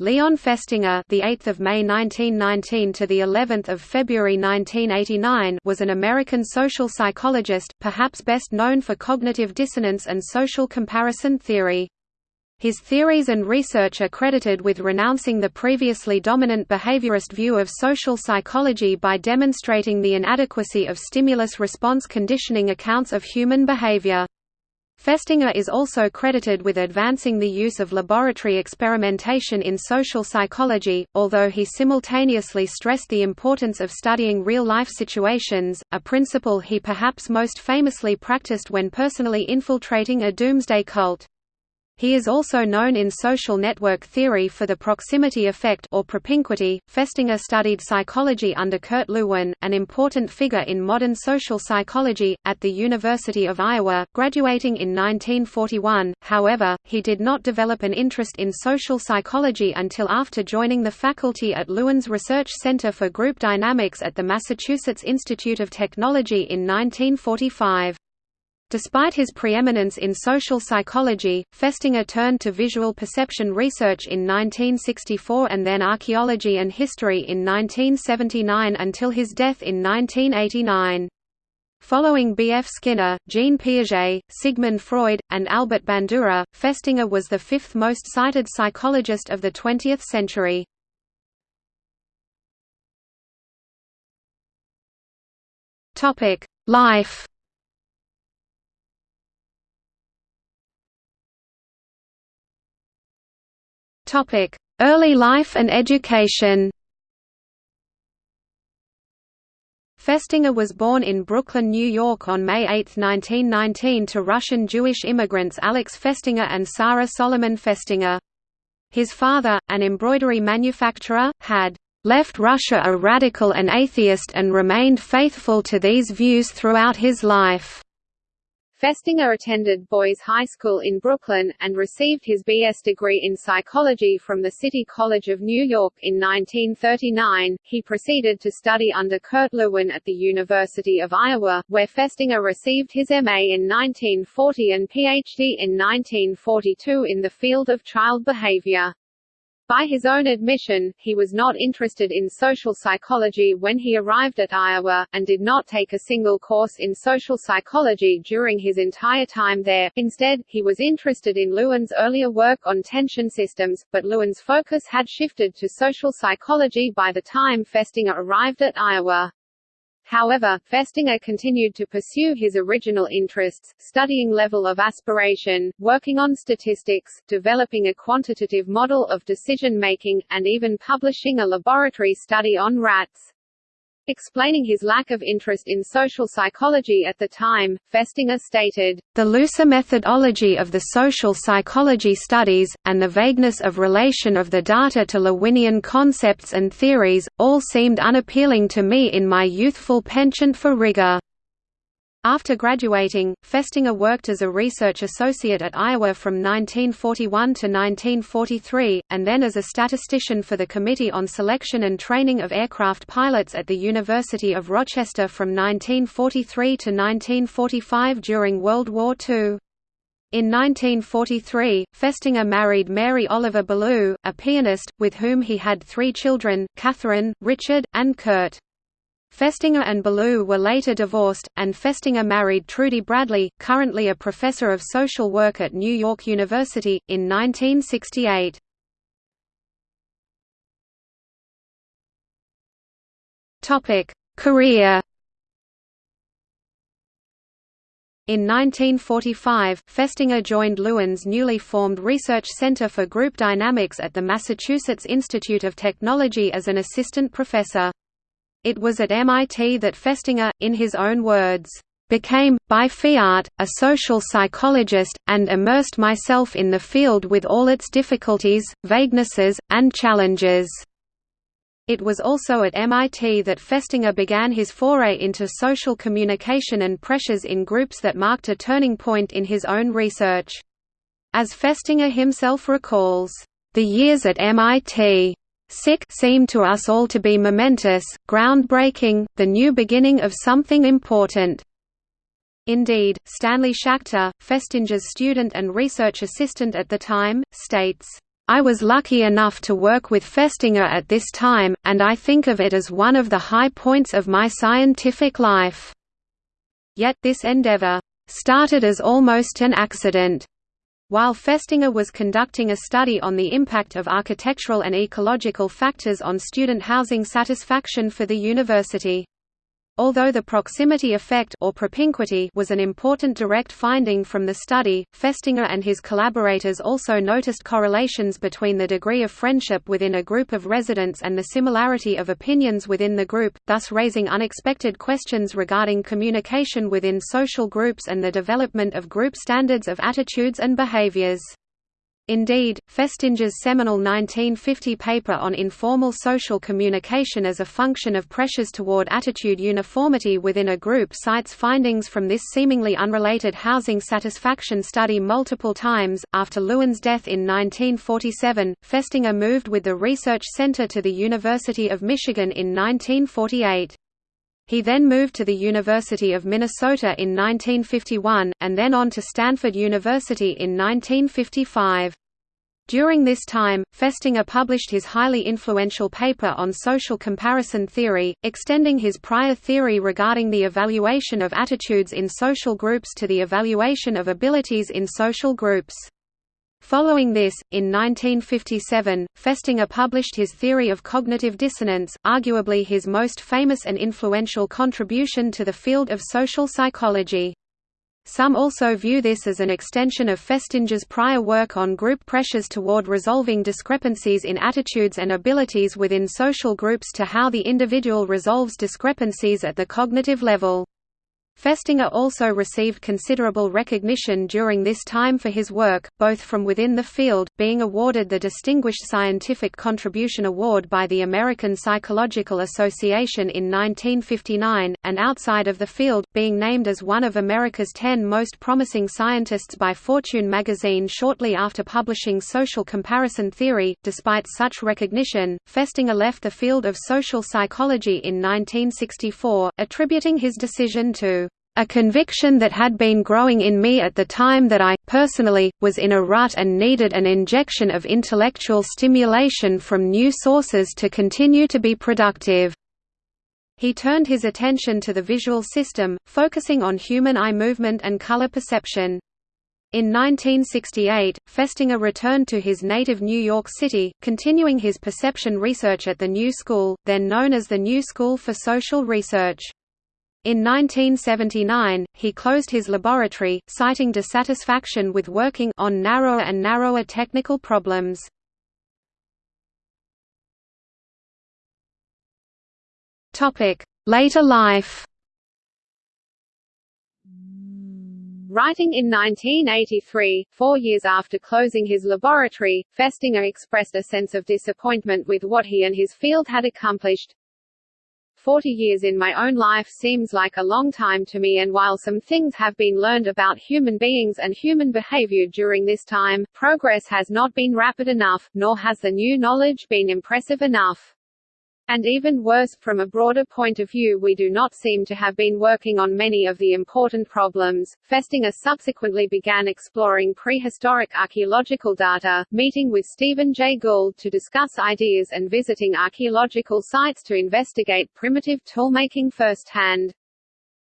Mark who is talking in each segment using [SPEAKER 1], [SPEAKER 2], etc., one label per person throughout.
[SPEAKER 1] Leon Festinger, the 8th of May 1919 to the 11th of February 1989, was an American social psychologist, perhaps best known for cognitive dissonance and social comparison theory. His theories and research are credited with renouncing the previously dominant behaviorist view of social psychology by demonstrating the inadequacy of stimulus-response conditioning accounts of human behavior. Festinger is also credited with advancing the use of laboratory experimentation in social psychology, although he simultaneously stressed the importance of studying real-life situations, a principle he perhaps most famously practiced when personally infiltrating a doomsday cult. He is also known in social network theory for the proximity effect or propinquity. Festinger studied psychology under Kurt Lewin, an important figure in modern social psychology, at the University of Iowa, graduating in 1941. However, he did not develop an interest in social psychology until after joining the faculty at Lewin's Research Center for Group Dynamics at the Massachusetts Institute of Technology in 1945. Despite his preeminence in social psychology, Festinger turned to visual perception research in 1964 and then archaeology and history in 1979 until his death in 1989. Following B. F. Skinner, Jean Piaget, Sigmund Freud, and Albert Bandura, Festinger was the fifth most cited psychologist of the 20th century. Life Early life and education Festinger was born in Brooklyn, New York on May 8, 1919 to Russian Jewish immigrants Alex Festinger and Sarah Solomon Festinger. His father, an embroidery manufacturer, had left Russia a radical and atheist and remained faithful to these views throughout his life.
[SPEAKER 2] Festinger attended Boys High School in Brooklyn, and received his B.S. degree in psychology from the City College of New York in 1939. He proceeded to study under Kurt Lewin at the University of Iowa, where Festinger received his M.A. in 1940 and Ph.D. in 1942 in the field of child behavior. By his own admission, he was not interested in social psychology when he arrived at Iowa, and did not take a single course in social psychology during his entire time there. Instead, he was interested in Lewin's earlier work on tension systems, but Lewin's focus had shifted to social psychology by the time Festinger arrived at Iowa. However, Festinger continued to pursue his original interests, studying level of aspiration, working on statistics, developing a quantitative model of decision-making, and even publishing a laboratory study on rats. Explaining his lack of interest in social psychology at the time, Festinger stated,
[SPEAKER 1] The looser methodology of the social psychology studies, and the vagueness of relation of the data to Lewinian concepts and theories, all seemed unappealing to me in my youthful penchant for rigor. After graduating, Festinger worked as a research associate at Iowa from 1941 to 1943, and then as a statistician for the Committee on Selection and Training of Aircraft Pilots at the University of Rochester from 1943 to 1945 during World War II. In 1943, Festinger married Mary Oliver Ballou, a pianist, with whom he had three children, Catherine, Richard, and Kurt. Festinger and Ballou were later divorced, and Festinger married Trudy Bradley, currently a professor of social work at New York University, in 1968. Career In 1945, Festinger joined Lewin's newly formed Research Center for Group Dynamics at the Massachusetts Institute of Technology as an assistant professor. It was at MIT that Festinger, in his own words, became, by fiat, a social psychologist, and immersed myself in the field with all its difficulties, vaguenesses, and challenges." It was also at MIT that Festinger began his foray into social communication and pressures in groups that marked a turning point in his own research. As Festinger himself recalls, "...the years at MIT Sick seemed to us all to be momentous, groundbreaking, the new beginning of something important. Indeed, Stanley Schachter, Festinger's student and research assistant at the time, states, I was lucky enough to work with Festinger at this time, and I think of it as one of the high points of my scientific life. Yet this endeavor started as almost an accident. While Festinger was conducting a study on the impact of architectural and ecological factors on student housing satisfaction for the university. Although the proximity effect or propinquity was an important direct finding from the study, Festinger and his collaborators also noticed correlations between the degree of friendship within a group of residents and the similarity of opinions within the group, thus raising unexpected questions regarding communication within social groups and the development of group standards of attitudes and behaviors. Indeed, Festinger's seminal 1950 paper on informal social communication as a function of pressures toward attitude uniformity within a group cites findings from this seemingly unrelated housing satisfaction study multiple times. After Lewin's death in 1947, Festinger moved with the Research Center to the University of Michigan in 1948. He then moved to the University of Minnesota in 1951, and then on to Stanford University in 1955. During this time, Festinger published his highly influential paper on social comparison theory, extending his prior theory regarding the evaluation of attitudes in social groups to the evaluation of abilities in social groups. Following this, in 1957, Festinger published his theory of cognitive dissonance, arguably his most famous and influential contribution to the field of social psychology. Some also view this as an extension of Festinger's prior work on group pressures toward resolving discrepancies in attitudes and abilities within social groups to how the individual resolves discrepancies at the cognitive level. Festinger also received considerable recognition during this time for his work, both from within the field, being awarded the Distinguished Scientific Contribution Award by the American Psychological Association in 1959, and outside of the field, being named as one of America's ten most promising scientists by Fortune magazine shortly after publishing Social Comparison Theory. Despite such recognition, Festinger left the field of social psychology in 1964, attributing his decision to a conviction that had been growing in me at the time that I, personally, was in a rut and needed an injection of intellectual stimulation from new sources to continue to be productive. He turned his attention to the visual system, focusing on human eye movement and color perception. In 1968, Festinger returned to his native New York City, continuing his perception research at the New School, then known as the New School for Social Research. In 1979, he closed his laboratory, citing dissatisfaction with working on narrower and narrower technical problems. Later life
[SPEAKER 2] Writing in 1983, four years after closing his laboratory, Festinger expressed a sense of disappointment with what he and his field had accomplished. Forty years in my own life seems like a long time to me and while some things have been learned about human beings and human behavior during this time, progress has not been rapid enough, nor has the new knowledge been impressive enough. And even worse, from a broader point of view we do not seem to have been working on many of the important problems. Festinger subsequently began exploring prehistoric archaeological data, meeting with Stephen Jay Gould to discuss ideas and visiting archaeological sites to investigate primitive toolmaking firsthand.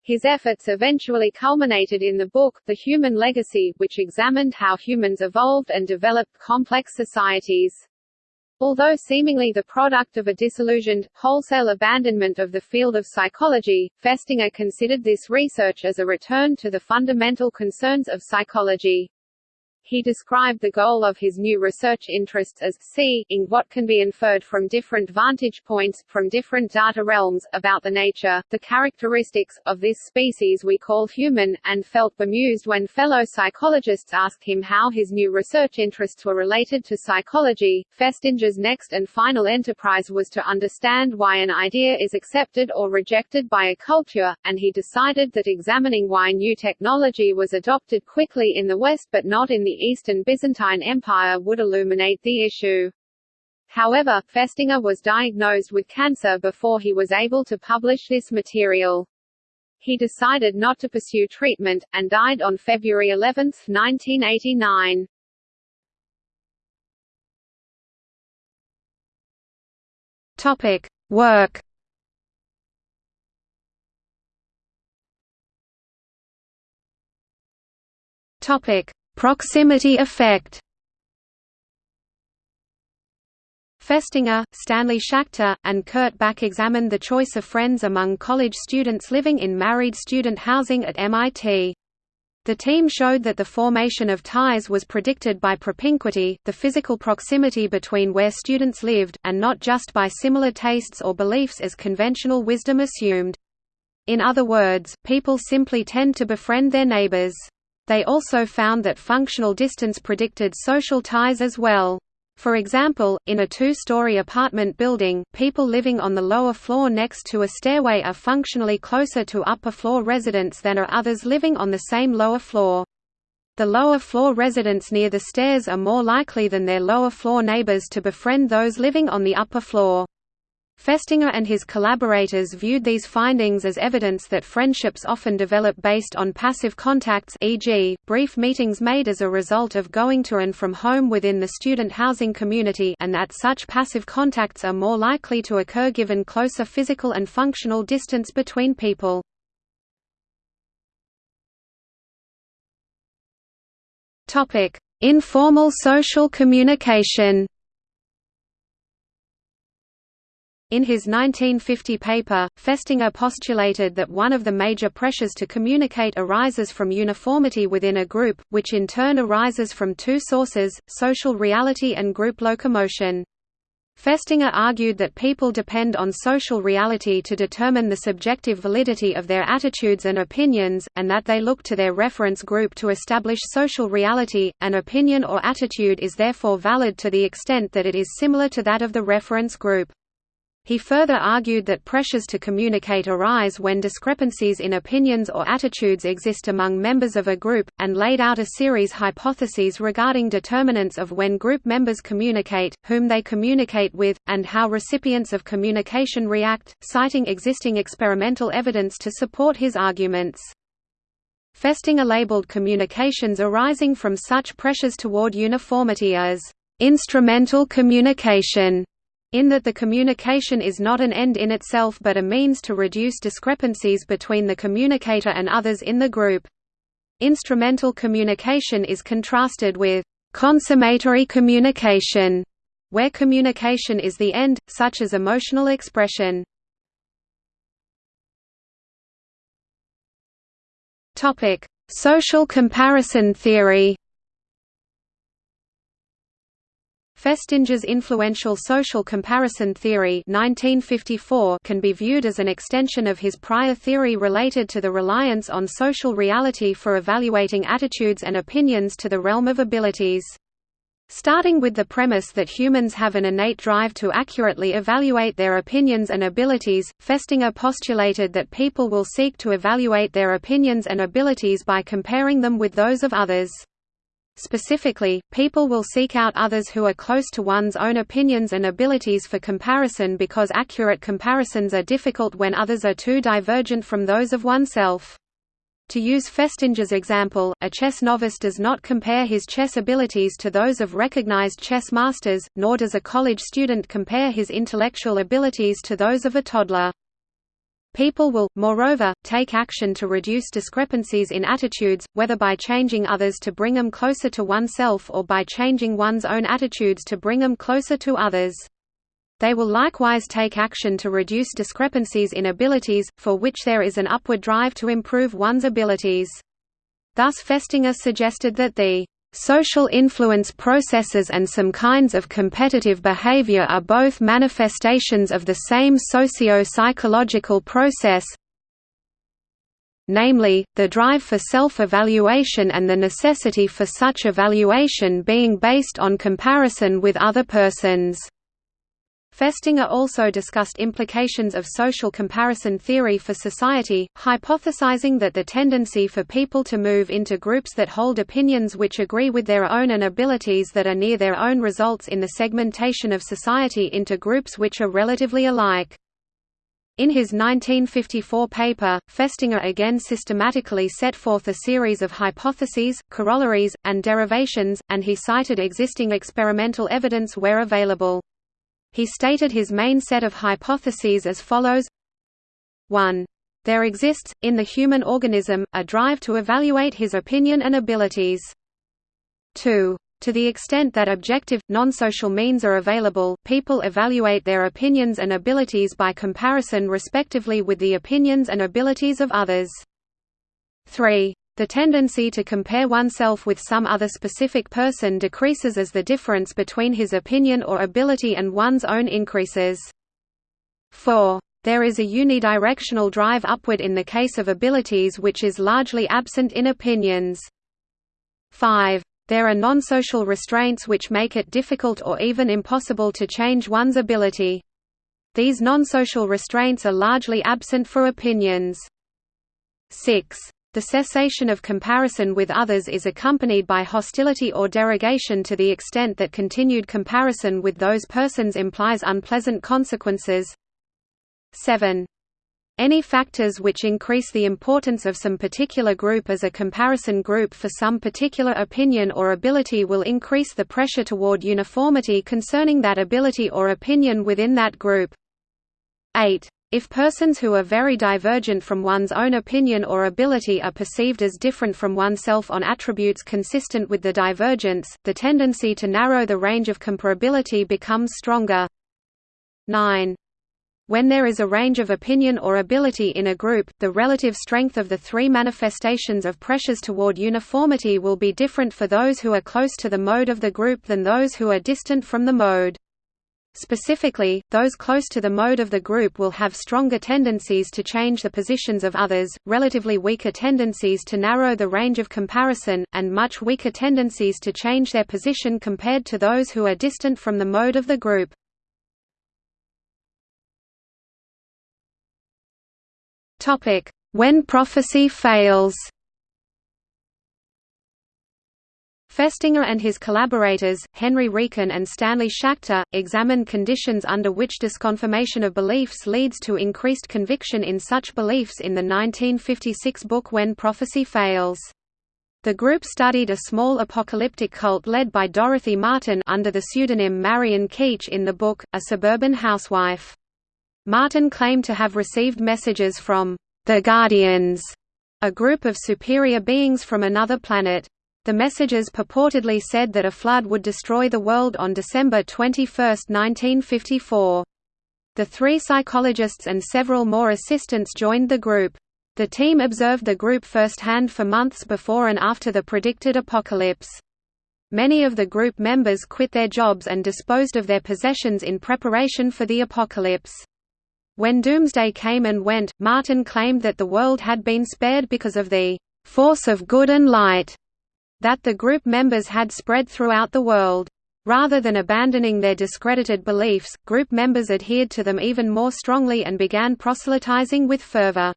[SPEAKER 2] His efforts eventually culminated in the book, The Human Legacy, which examined how humans evolved and developed complex societies. Although seemingly the product of a disillusioned, wholesale abandonment of the field of psychology, Festinger considered this research as a return to the fundamental concerns of psychology. He described the goal of his new research interests as seeing what can be inferred from different vantage points, from different data realms, about the nature, the characteristics, of this species we call human, and felt bemused when fellow psychologists asked him how his new research interests were related to psychology. Festinger's next and final enterprise was to understand why an idea is accepted or rejected by a culture, and he decided that examining why new technology was adopted quickly in the West but not in the Eastern Byzantine Empire would illuminate the issue. However, Festinger was diagnosed with cancer before he was able to publish this material. He decided not to pursue treatment, and died on February 11, 1989.
[SPEAKER 1] Topic: Work. Topic: Proximity effect. Festinger, Stanley Schachter, and Kurt Back examined the choice of friends among college students living in married student housing at MIT. The team showed that the formation of ties was predicted by propinquity, the physical proximity between where students lived, and not just by similar tastes or beliefs as conventional wisdom assumed. In other words, people simply tend to befriend their neighbors. They also found that functional distance predicted social ties as well. For example, in a two-story apartment building, people living on the lower floor next to a stairway are functionally closer to upper-floor residents than are others living on the same lower floor. The lower floor residents near the stairs are more likely than their lower floor neighbors to befriend those living on the upper floor. Festinger and his collaborators viewed these findings as evidence that friendships often develop based on passive contacts e.g., brief meetings made as a result of going to and from home within the student housing community and that such passive contacts are more likely to occur given closer physical and functional distance between people. Informal social communication In his 1950 paper, Festinger postulated that one of the major pressures to communicate arises from uniformity within a group, which in turn arises from two sources, social reality and group locomotion. Festinger argued that people depend on social reality to determine the subjective validity of their attitudes and opinions, and that they look to their reference group to establish social reality. An opinion or attitude is therefore valid to the extent that it is similar to that of the reference group. He further argued that pressures to communicate arise when discrepancies in opinions or attitudes exist among members of a group, and laid out a series hypotheses regarding determinants of when group members communicate, whom they communicate with, and how recipients of communication react, citing existing experimental evidence to support his arguments. Festinger labeled communications arising from such pressures toward uniformity as instrumental communication in that the communication is not an end in itself but a means to reduce discrepancies between the communicator and others in the group. Instrumental communication is contrasted with consummatory communication, where communication is the end, such as emotional expression. Social comparison theory Festinger's influential social comparison theory 1954 can be viewed as an extension of his prior theory related to the reliance on social reality for evaluating attitudes and opinions to the realm of abilities. Starting with the premise that humans have an innate drive to accurately evaluate their opinions and abilities, Festinger postulated that people will seek to evaluate their opinions and abilities by comparing them with those of others. Specifically, people will seek out others who are close to one's own opinions and abilities for comparison because accurate comparisons are difficult when others are too divergent from those of oneself. To use Festinger's example, a chess novice does not compare his chess abilities to those of recognized chess masters, nor does a college student compare his intellectual abilities to those of a toddler. People will, moreover, take action to reduce discrepancies in attitudes, whether by changing others to bring them closer to oneself or by changing one's own attitudes to bring them closer to others. They will likewise take action to reduce discrepancies in abilities, for which there is an upward drive to improve one's abilities. Thus Festinger suggested that the Social influence processes and some kinds of competitive behavior are both manifestations of the same socio-psychological process namely, the drive for self-evaluation and the necessity for such evaluation being based on comparison with other persons. Festinger also discussed implications of social comparison theory for society, hypothesizing that the tendency for people to move into groups that hold opinions which agree with their own and abilities that are near their own results in the segmentation of society into groups which are relatively alike. In his 1954 paper, Festinger again systematically set forth a series of hypotheses, corollaries, and derivations, and he cited existing experimental evidence where available. He stated his main set of hypotheses as follows 1. There exists, in the human organism, a drive to evaluate his opinion and abilities. 2. To the extent that objective, non-social means are available, people evaluate their opinions and abilities by comparison respectively with the opinions and abilities of others. 3. The tendency to compare oneself with some other specific person decreases as the difference between his opinion or ability and one's own increases. 4. There is a unidirectional drive upward in the case of abilities which is largely absent in opinions. 5. There are non-social restraints which make it difficult or even impossible to change one's ability. These non-social restraints are largely absent for opinions. 6. The cessation of comparison with others is accompanied by hostility or derogation to the extent that continued comparison with those persons implies unpleasant consequences. 7. Any factors which increase the importance of some particular group as a comparison group for some particular opinion or ability will increase the pressure toward uniformity concerning that ability or opinion within that group. 8. If persons who are very divergent from one's own opinion or ability are perceived as different from oneself on attributes consistent with the divergence, the tendency to narrow the range of comparability becomes stronger. 9. When there is a range of opinion or ability in a group, the relative strength of the three manifestations of pressures toward uniformity will be different for those who are close to the mode of the group than those who are distant from the mode. Specifically, those close to the mode of the group will have stronger tendencies to change the positions of others, relatively weaker tendencies to narrow the range of comparison, and much weaker tendencies to change their position compared to those who are distant from the mode of the group. When prophecy fails. Festinger and his collaborators, Henry Riecken and Stanley Schachter, examined conditions under which disconfirmation of beliefs leads to increased conviction in such beliefs in the 1956 book When Prophecy Fails. The group studied a small apocalyptic cult led by Dorothy Martin under the pseudonym Marion Keech in the book, A Suburban Housewife. Martin claimed to have received messages from the Guardians, a group of superior beings from another planet. The messages purportedly said that a flood would destroy the world on December 21, 1954. The three psychologists and several more assistants joined the group. The team observed the group firsthand for months before and after the predicted apocalypse. Many of the group members quit their jobs and disposed of their possessions in preparation for the apocalypse. When Doomsday came and went, Martin claimed that the world had been spared because of the force of good and light that the group members had spread throughout the world. Rather than abandoning their discredited beliefs, group members adhered to them even more strongly and began proselytizing with fervor.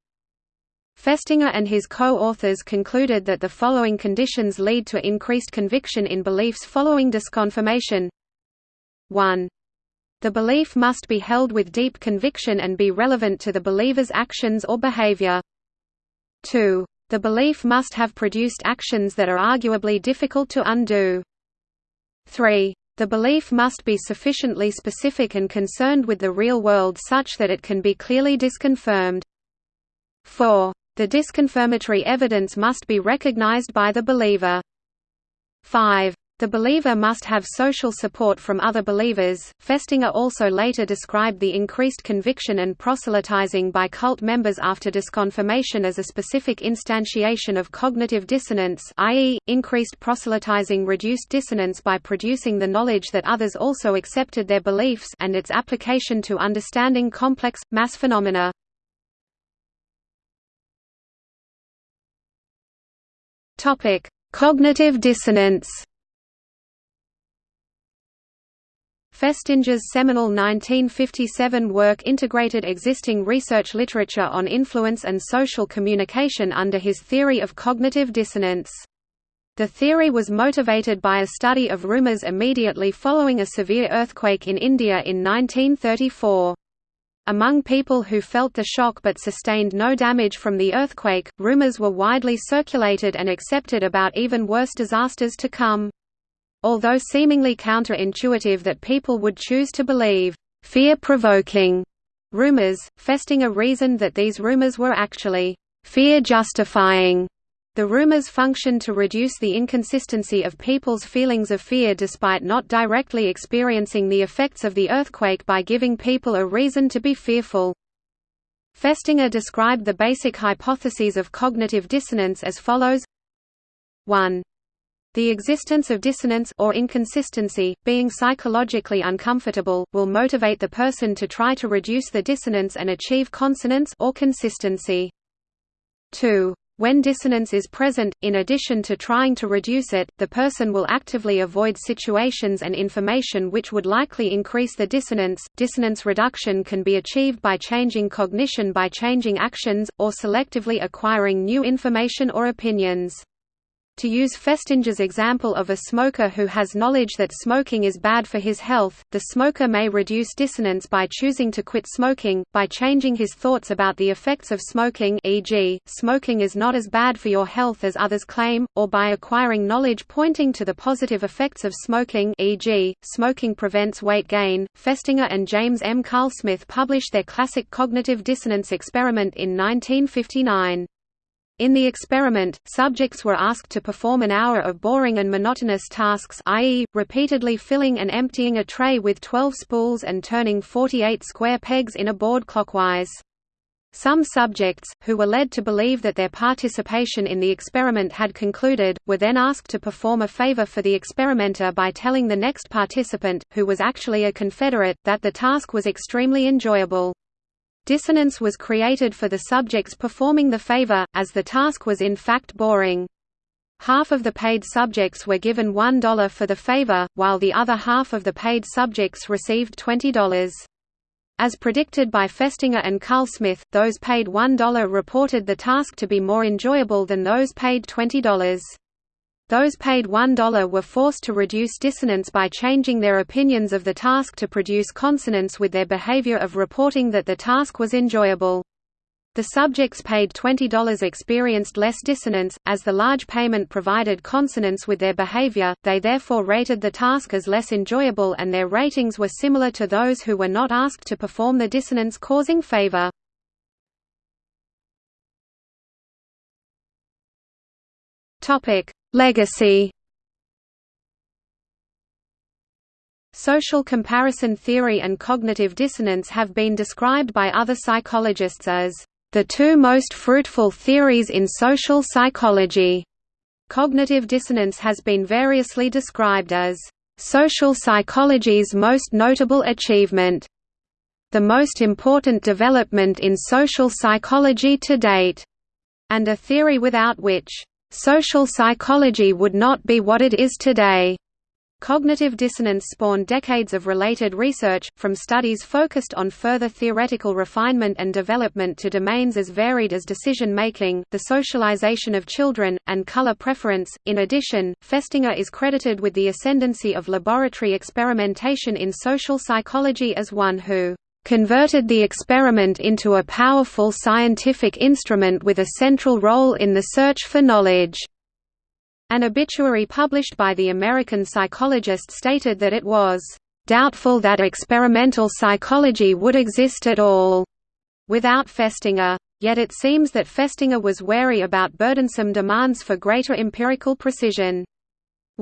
[SPEAKER 1] Festinger and his co-authors concluded that the following conditions lead to increased conviction in beliefs following disconfirmation 1. The belief must be held with deep conviction and be relevant to the believer's actions or behavior. 2. The belief must have produced actions that are arguably difficult to undo. 3. The belief must be sufficiently specific and concerned with the real world such that it can be clearly disconfirmed. 4. The disconfirmatory evidence must be recognized by the believer. 5. The believer must have social support from other believers. Festinger also later described the increased conviction and proselytizing by cult members after disconfirmation as a specific instantiation of cognitive dissonance, i.e., increased proselytizing reduced dissonance by producing the knowledge that others also accepted their beliefs and its application to understanding complex, mass phenomena. Cognitive dissonance Festinger's seminal 1957 work integrated existing research literature on influence and social communication under his theory of cognitive dissonance. The theory was motivated by a study of rumors immediately following a severe earthquake in India in 1934. Among people who felt the shock but sustained no damage from the earthquake, rumors were widely circulated and accepted about even worse disasters to come. Although seemingly counterintuitive that people would choose to believe, fear-provoking rumors. Festinger reasoned that these rumors were actually fear-justifying. The rumors functioned to reduce the inconsistency of people's feelings of fear despite not directly experiencing the effects of the earthquake by giving people a reason to be fearful. Festinger described the basic hypotheses of cognitive dissonance as follows 1. The existence of dissonance or inconsistency, being psychologically uncomfortable, will motivate the person to try to reduce the dissonance and achieve consonance or consistency. 2. When dissonance is present, in addition to trying to reduce it, the person will actively avoid situations and information which would likely increase the dissonance. Dissonance reduction can be achieved by changing cognition by changing actions, or selectively acquiring new information or opinions. To use Festinger's example of a smoker who has knowledge that smoking is bad for his health, the smoker may reduce dissonance by choosing to quit smoking, by changing his thoughts about the effects of smoking e.g., smoking is not as bad for your health as others claim, or by acquiring knowledge pointing to the positive effects of smoking e.g., smoking prevents weight gain. Festinger and James M. Carlsmith published their classic cognitive dissonance experiment in 1959. In the experiment, subjects were asked to perform an hour of boring and monotonous tasks i.e., repeatedly filling and emptying a tray with 12 spools and turning 48 square pegs in a board clockwise. Some subjects, who were led to believe that their participation in the experiment had concluded, were then asked to perform a favor for the experimenter by telling the next participant, who was actually a Confederate, that the task was extremely enjoyable. Dissonance was created for the subjects performing the favor, as the task was in fact boring. Half of the paid subjects were given $1 for the favor, while the other half of the paid subjects received $20. As predicted by Festinger and Carlsmith, those paid $1 reported the task to be more enjoyable than those paid $20. Those paid $1 were forced to reduce dissonance by changing their opinions of the task to produce consonance with their behavior of reporting that the task was enjoyable. The subjects paid $20 experienced less dissonance, as the large payment provided consonance with their behavior, they therefore rated the task as less enjoyable and their ratings were similar to those who were not asked to perform the dissonance-causing favor. Legacy Social comparison theory and cognitive dissonance have been described by other psychologists as the two most fruitful theories in social psychology. Cognitive dissonance has been variously described as social psychology's most notable achievement, the most important development in social psychology to date, and a theory without which Social psychology would not be what it is today. Cognitive dissonance spawned decades of related research, from studies focused on further theoretical refinement and development to domains as varied as decision making, the socialization of children, and color preference. In addition, Festinger is credited with the ascendancy of laboratory experimentation in social psychology as one who converted the experiment into a powerful scientific instrument with a central role in the search for knowledge. An obituary published by the American psychologist stated that it was doubtful that experimental psychology would exist at all without Festinger. Yet it seems that Festinger was wary about burdensome demands for greater empirical precision.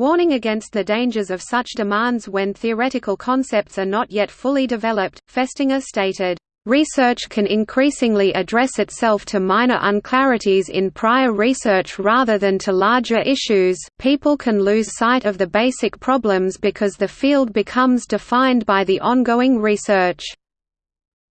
[SPEAKER 1] Warning against the dangers of such demands when theoretical concepts are not yet fully developed, Festinger stated, Research can increasingly address itself to minor unclarities in prior research rather than to larger issues. People can lose sight of the basic problems because the field becomes defined by the ongoing research.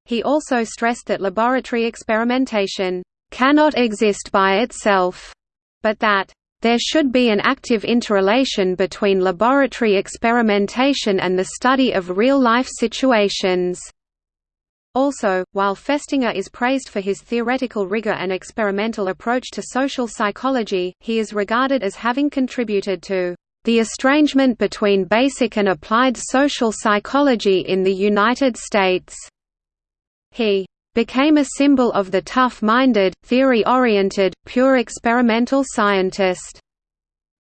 [SPEAKER 1] He also stressed that laboratory experimentation cannot exist by itself, but that there should be an active interrelation between laboratory experimentation and the study of real-life situations. Also, while Festinger is praised for his theoretical rigor and experimental approach to social psychology, he is regarded as having contributed to the estrangement between basic and applied social psychology in the United States. He became a symbol of the tough-minded, theory-oriented, pure experimental scientist.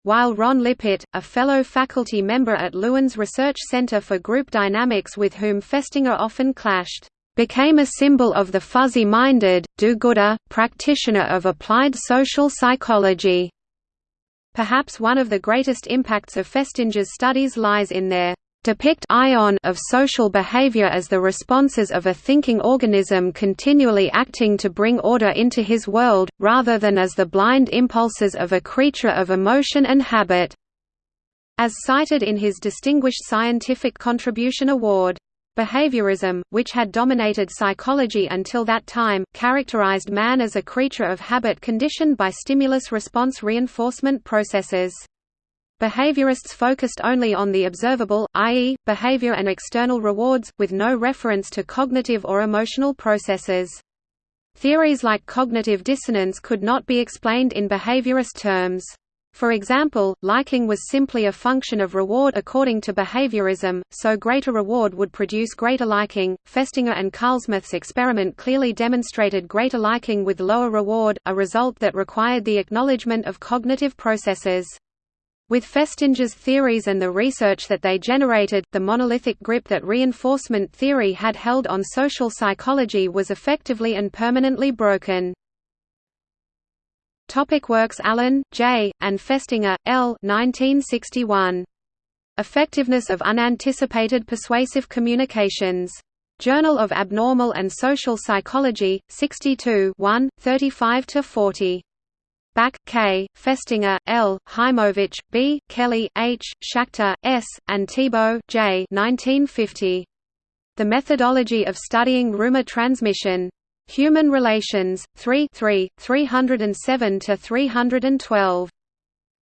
[SPEAKER 1] while Ron Lippitt, a fellow faculty member at Lewin's Research Center for Group Dynamics with whom Festinger often clashed, became a symbol of the fuzzy-minded, do-gooder, practitioner of applied social psychology. Perhaps one of the greatest impacts of Festinger's studies lies in their depict ion of social behavior as the responses of a thinking organism continually acting to bring order into his world, rather than as the blind impulses of a creature of emotion and habit. As cited in his Distinguished Scientific Contribution Award, Behaviorism, which had dominated psychology until that time, characterized man as a creature of habit conditioned by stimulus-response reinforcement processes. Behaviorists focused only on the observable, i.e., behavior and external rewards, with no reference to cognitive or emotional processes. Theories like cognitive dissonance could not be explained in behaviorist terms. For example, liking was simply a function of reward according to behaviorism, so greater reward would produce greater liking. Festinger and Carlsmith's experiment clearly demonstrated greater liking with lower reward, a result that required the acknowledgement of cognitive processes. With Festinger's theories and the research that they generated, the monolithic grip that reinforcement theory had held on social psychology was effectively and permanently broken. Topic works Allyn, J., and Festinger, L. 1961. Effectiveness of Unanticipated Persuasive Communications. Journal of Abnormal and Social Psychology, 62 35–40. Back, K., Festinger, L., Hymovitch, B., Kelley, H., Schachter, S., and Thibaut, J. 1950. The Methodology of Studying Rumor Transmission. Human Relations, 3 3, 307–312.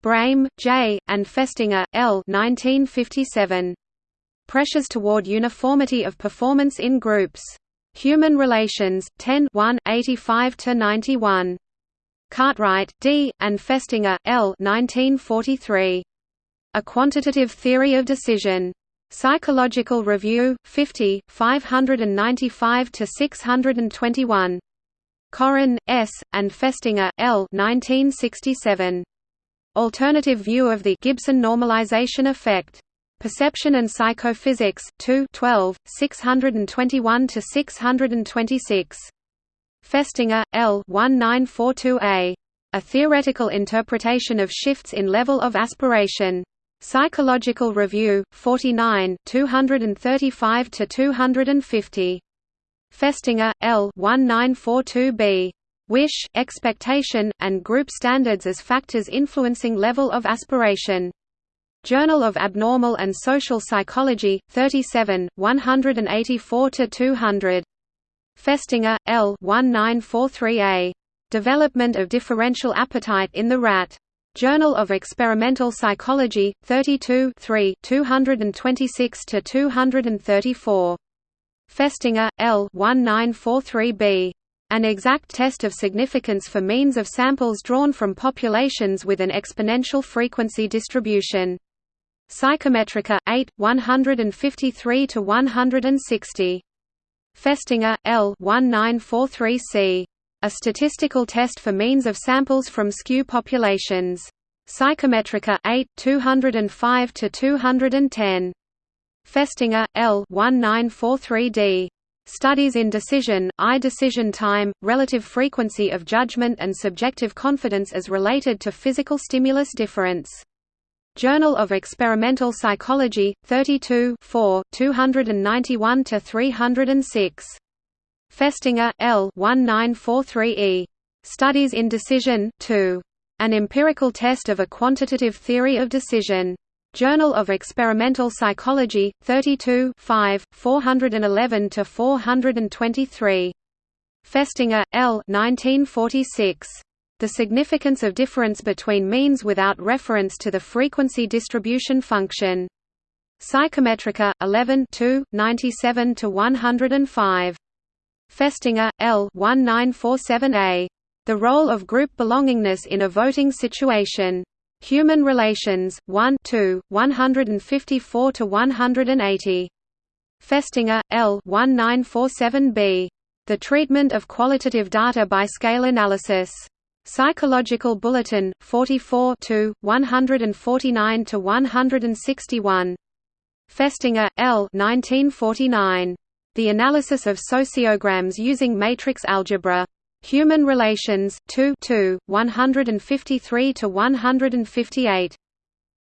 [SPEAKER 1] Brehm, J., and Festinger, L. 1957. Pressures toward Uniformity of Performance in Groups. Human Relations, 10 1, 85–91. Cartwright, D., and Festinger, L. 1943. A Quantitative Theory of Decision. Psychological Review, 50, 595–621. Coren, S., and Festinger, L. 1967. Alternative View of the Gibson Normalization Effect. Perception and Psychophysics, 2 12, 621–626. Festinger, L. 1942a. A Theoretical Interpretation of Shifts in Level of Aspiration. Psychological Review, 49 235–250. Festinger, L. 1942b. Wish, Expectation, and Group Standards as Factors Influencing Level of Aspiration. Journal of Abnormal and Social Psychology, 37, 184–200. Festinger, L. 1943a. Development of Differential Appetite in the Rat. Journal of Experimental Psychology, 32 226–234. Festinger, L. 1943b. An exact test of significance for means of samples drawn from populations with an exponential frequency distribution. Psychometrika, 8, 153–160. Festinger, L. 1943c. A statistical test for means of samples from skew populations. Psychometrika 8 205 to 210. Festinger, L. 1943d. Studies in decision, I decision time, relative frequency of judgment and subjective confidence as related to physical stimulus difference. Journal of Experimental Psychology, 32 4, 291–306. Festinger, L. 1943e. Studies in Decision, 2. An Empirical Test of a Quantitative Theory of Decision. Journal of Experimental Psychology, 32 5, 411–423. Festinger, L. 1946. The significance of difference between means without reference to the frequency distribution function. Psychometrika, 11 2, 97–105. Festinger, L. 1947a. The Role of Group Belongingness in a Voting Situation. Human Relations, 1 2, 154–180. Festinger, L. 1947b. The Treatment of Qualitative Data by Scale Analysis. Psychological Bulletin, 44 to 149 to 161. Festinger, L. 1949. The Analysis of Sociograms Using Matrix Algebra. Human Relations, 2 153–158.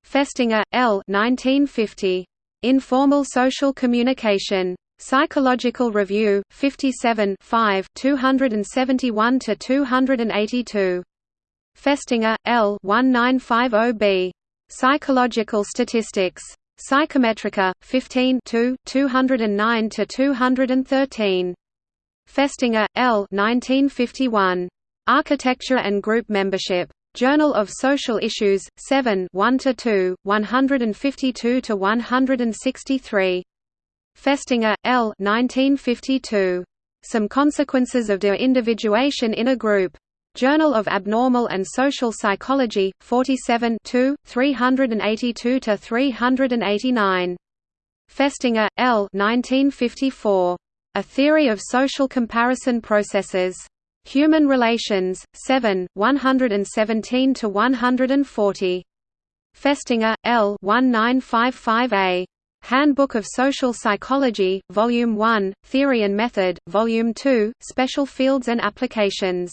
[SPEAKER 1] Festinger, L. 1950. Informal Social Communication. Psychological Review, 57 271–282. Festinger, L. 1950b. Psychological Statistics. Psychometrika, 15 209–213. Festinger, L. 1951. Architecture and Group Membership. Journal of Social Issues, 7 one to two, 152–163. Festinger, L. 1952. Some Consequences of De-Individuation in a Group. Journal of Abnormal and Social Psychology, 47 382–389. Festinger, L. 1954. A Theory of Social Comparison Processes. Human Relations, 7, 117–140. Festinger, L. 1955a. Handbook of Social Psychology, Volume 1, Theory and Method, Volume 2, Special Fields and Applications.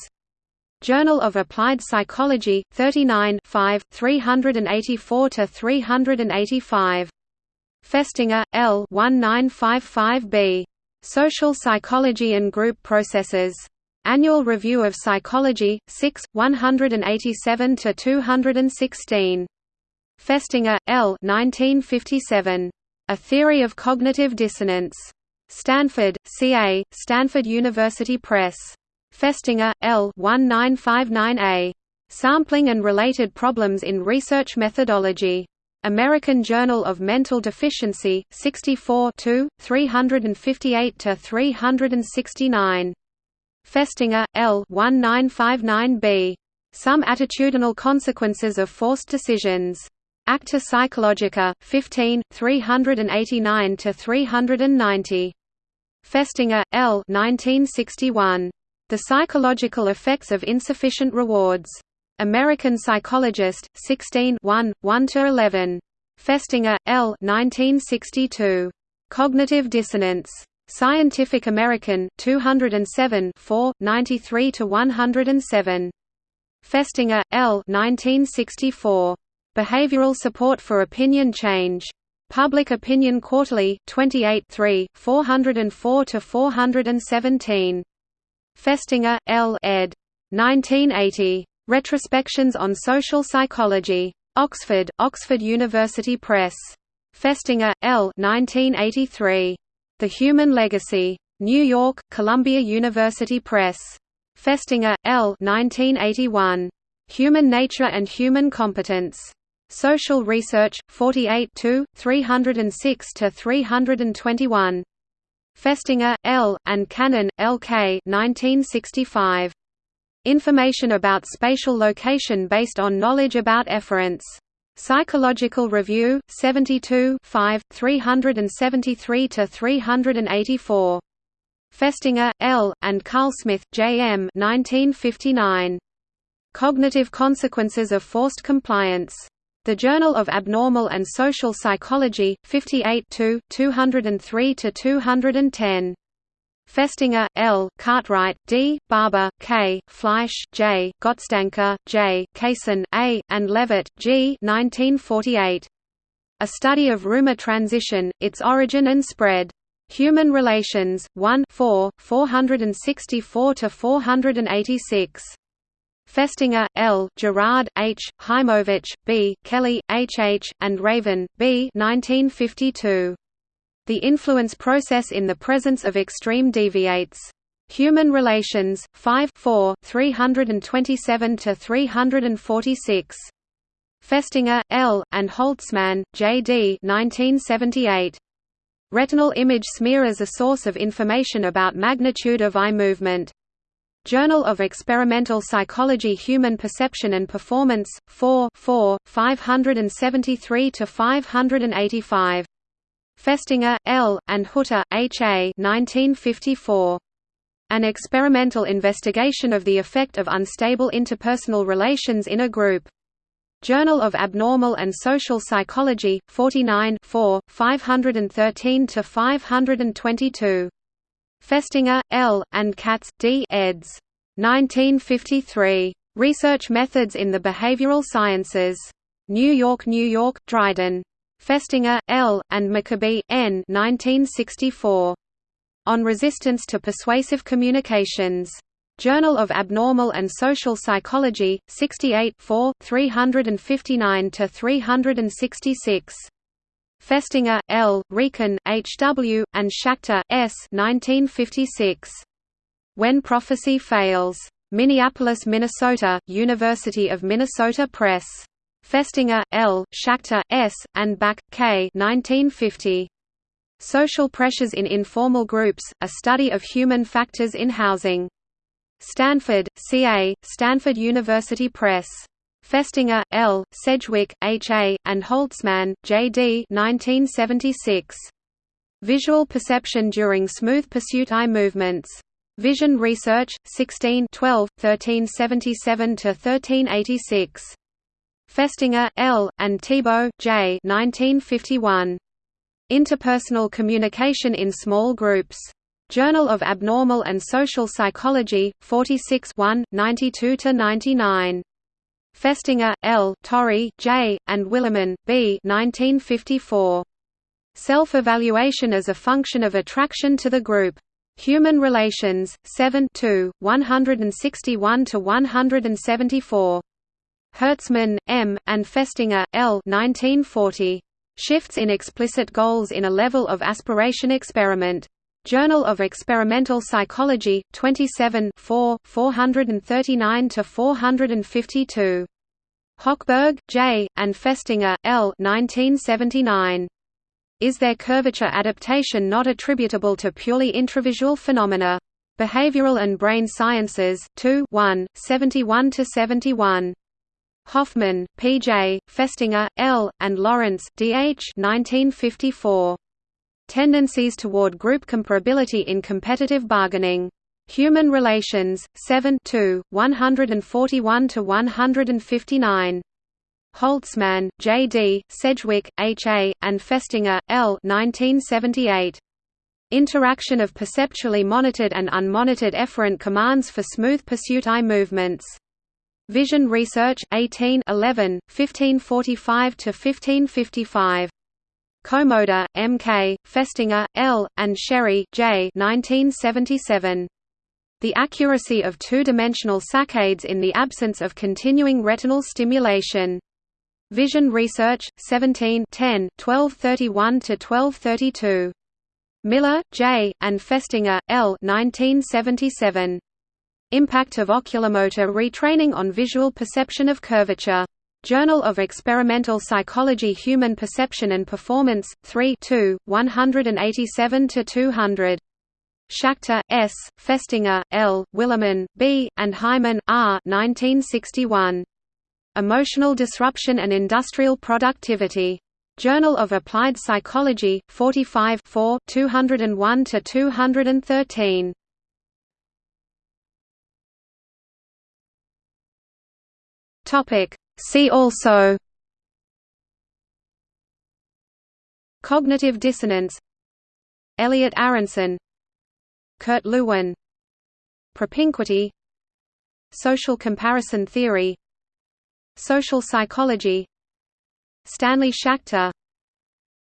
[SPEAKER 1] Journal of Applied Psychology, 39 5, 384–385. Festinger, L. 1955b. Social Psychology and Group Processes. Annual Review of Psychology, 6, 187–216. Festinger, L. 1957. A Theory of Cognitive Dissonance. Stanford, CA, Stanford University Press. Festinger, L. 1959A. Sampling and Related Problems in Research Methodology. American Journal of Mental Deficiency, 64 358–369. Festinger, L. 1959b. Some Attitudinal Consequences of Forced Decisions. Acta Psychologica, 15, 389–390. Festinger, L. 1961. The Psychological Effects of Insufficient Rewards. American Psychologist, 16 1–11. Festinger, L. 1962. Cognitive Dissonance. Scientific American, 207 4, 93–107. Festinger, L. 1964. Behavioral Support for Opinion Change. Public Opinion Quarterly, 28 3, 404–417. Festinger, L. ed. 1980. Retrospections on Social Psychology. Oxford, Oxford University Press. Festinger, L. 1983. The Human Legacy. New York, Columbia University Press. Festinger, L. 1981. Human Nature and Human Competence. Social Research, 48 306–321. Festinger, L., and Cannon, L. K. 1965. Information about spatial location based on knowledge about efferents. Psychological Review, 72 5, 373–384. Festinger, L., and Carlsmith, J. M. 1959. Cognitive Consequences of Forced Compliance. The Journal of Abnormal and Social Psychology, 58 203–210. Festinger, L., Cartwright, D., Barber, K., Fleisch, J., Gottsdanker, J., Keysen, A., and Leavitt, G. 1948. A Study of Rumor Transition, Its Origin and Spread. Human Relations, 1 4, 464–486. Festinger, L., Gerard, H., Hymovitch, B., Kelley, H. H., and Raven, B. 1952. The Influence Process in the Presence of Extreme Deviates. Human Relations, 5 4, 327–346. Festinger, L., and Holtzman, J. D. 1978. Retinal image smear as a source of information about magnitude of eye movement. Journal of Experimental Psychology Human Perception and Performance, 4 4, 573–585. Festinger, L., and Hutter, H. A. 1954. An experimental investigation of the effect of unstable interpersonal relations in a group. Journal of Abnormal and Social Psychology, 49 513–522. Festinger, L., and Katz, D. eds. 1953. Research Methods in the Behavioral Sciences. New York, New York, Dryden. Festinger, L., and Maccoby, N. 1964. On Resistance to Persuasive Communications. Journal of Abnormal and Social Psychology, 68 359–366. Festinger, L., Riecken, H. W., and Schachter, S. 1956. When Prophecy Fails. Minneapolis, Minnesota, University of Minnesota Press. Festinger, L., Schachter, S., and Back, K. 1950. Social Pressures in Informal Groups, A Study of Human Factors in Housing. Stanford, CA, Stanford University Press. Festinger, L., Sedgwick, H. A., and Holtzman, J. D. 1976. Visual Perception During Smooth Pursuit Eye Movements. Vision Research, 16 12, 1377–1386. Festinger, L., and Thibaut, J. 1951. Interpersonal Communication in Small Groups. Journal of Abnormal and Social Psychology, 46 1, 92–99. Festinger, L., Torrey, J., and Willerman, B. 1954. Self-evaluation as a function of attraction to the group. Human Relations, 7 2, 161–174. Hertzman, M., and Festinger, L. 1940. Shifts in explicit goals in a level of aspiration experiment. Journal of Experimental Psychology, 27 439–452. Hochberg, J., and Festinger, L. 1979. Is there curvature adaptation not attributable to purely intravisual phenomena? Behavioral and Brain Sciences, 2 1, 71–71. Hoffman, P. J., Festinger, L., and Lawrence, D. H. 1954. Tendencies toward group comparability in competitive bargaining. Human Relations, 7 141–159. Holtzman, J. D., Sedgwick, H. A., and Festinger, L. 1978. Interaction of perceptually monitored and unmonitored efferent commands for smooth pursuit eye movements. Vision Research, 18 11, 1545–1555. Komoda, M. K., Festinger, L., and Sherry, J. 1977. The accuracy of two-dimensional saccades in the absence of continuing retinal stimulation. Vision Research, 17 10, 1231–1232. Miller, J., and Festinger, L. 1977. Impact of oculomotor retraining on visual perception of curvature. Journal of Experimental Psychology Human Perception and Performance, 3 187–200. Schachter, S., Festinger, L., Willerman, B., and Hyman, R. 1961. Emotional Disruption and Industrial Productivity. Journal of Applied Psychology, 45 201–213. Topic See also Cognitive dissonance Elliot Aronson Kurt Lewin Propinquity Social comparison theory Social psychology Stanley Schachter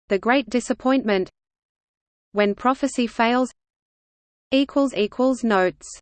[SPEAKER 1] The Great Disappointment When Prophecy Fails Notes